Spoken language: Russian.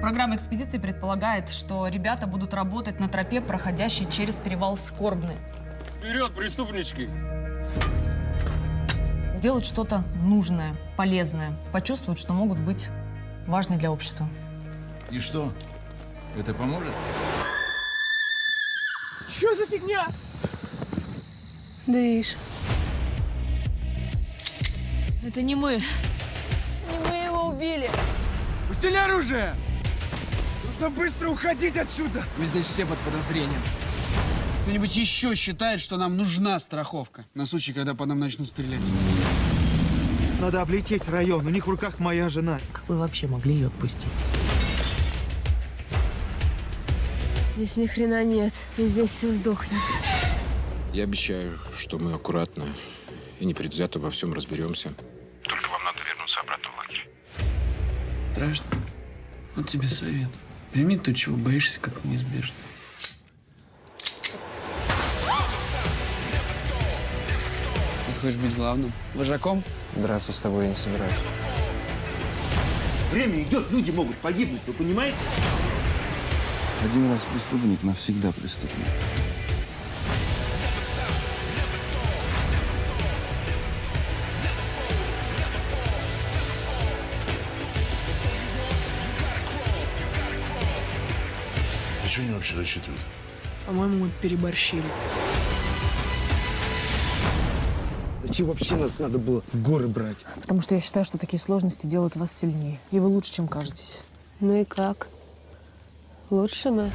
Программа экспедиции предполагает, что ребята будут работать на тропе, проходящей через перевал Скорбный. Вперед, преступнички! Сделать что-то нужное, полезное, почувствовать, что могут быть важны для общества. И что? Это поможет? Что за фигня? Движ. Это не мы. Не мы его убили. Пустили оружие! Нужно быстро уходить отсюда! Мы здесь все под подозрением. Кто-нибудь еще считает, что нам нужна страховка на случай, когда по нам начнут стрелять? Надо облететь район. У них в руках моя жена. Как вы вообще могли ее отпустить? Здесь ни хрена нет. И здесь все сдохнет. Я обещаю, что мы аккуратно и непредвзято во всем разберемся. Только вам надо вернуться обратно в лагерь. Страшно. Вот тебе совет. Прими то, чего боишься, как неизбежно. Ты хочешь быть главным? Вожаком? Драться с тобой я не собираюсь. Время идет, люди могут погибнуть, вы понимаете? Один раз преступник, навсегда преступник. На что они вообще рассчитывают? По-моему, мы переборщили. Зачем вообще нас надо было в горы брать? Потому что я считаю, что такие сложности делают вас сильнее. И вы лучше, чем кажетесь. Ну и как? Лучше мы.